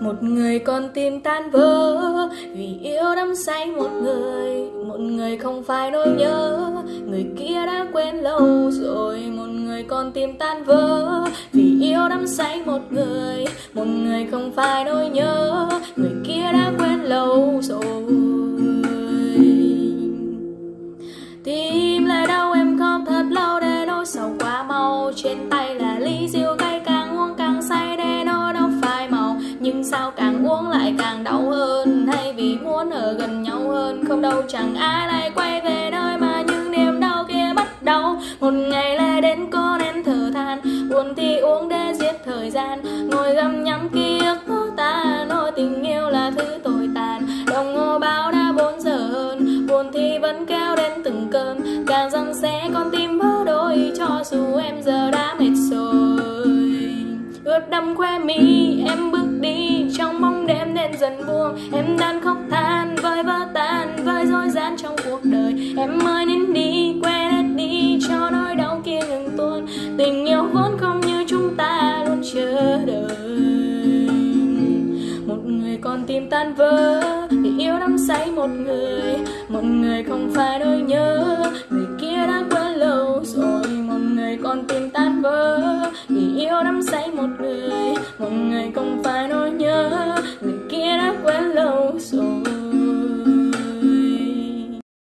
một người con tim tan vỡ, vì yêu đắm say một người. Một người không phải nỗi nhớ, người kia đã quên lâu rồi. Một người con tim tan vỡ, vì yêu đắm say một người. Một người không phải nỗi nhớ, người kia đã quên lâu rồi. Tim lại đau, em khóc thật lâu để nỗi sầu quá mau. Trên tay là ly rượu sao càng uống lại càng đau hơn. Hay vì muốn ở gần nhau hơn không đâu chẳng ai lại quay về nơi mà những niềm đau kia bắt đầu. Một ngày lại đến có nên thở than buồn thì uống để giết thời gian. Ngồi găm nhắm ký ức ta nói tình yêu là thứ tồi tàn. Đồng hồ báo đã bốn giờ hơn buồn thì vẫn kéo đến từng cơn. Càng rằng sẽ con tim vỡ đôi cho dù em giờ đã mệt rồi. Ướt đẫm khoe mi dần buông. Em đang khóc than với vỡ tan với dối gian trong cuộc đời. Em ơi nên đi, quên hết đi, cho nỗi đau kia ngừng tuôn. Tình yêu vốn không như chúng ta luôn chờ đợi. Một người còn tim tan vỡ vì yêu đắm say một người. Một người không phải nỗi nhớ, người kia đã quên lâu rồi. Một người còn tim tan vỡ vì yêu đắm say một người. Một người không phải nỗi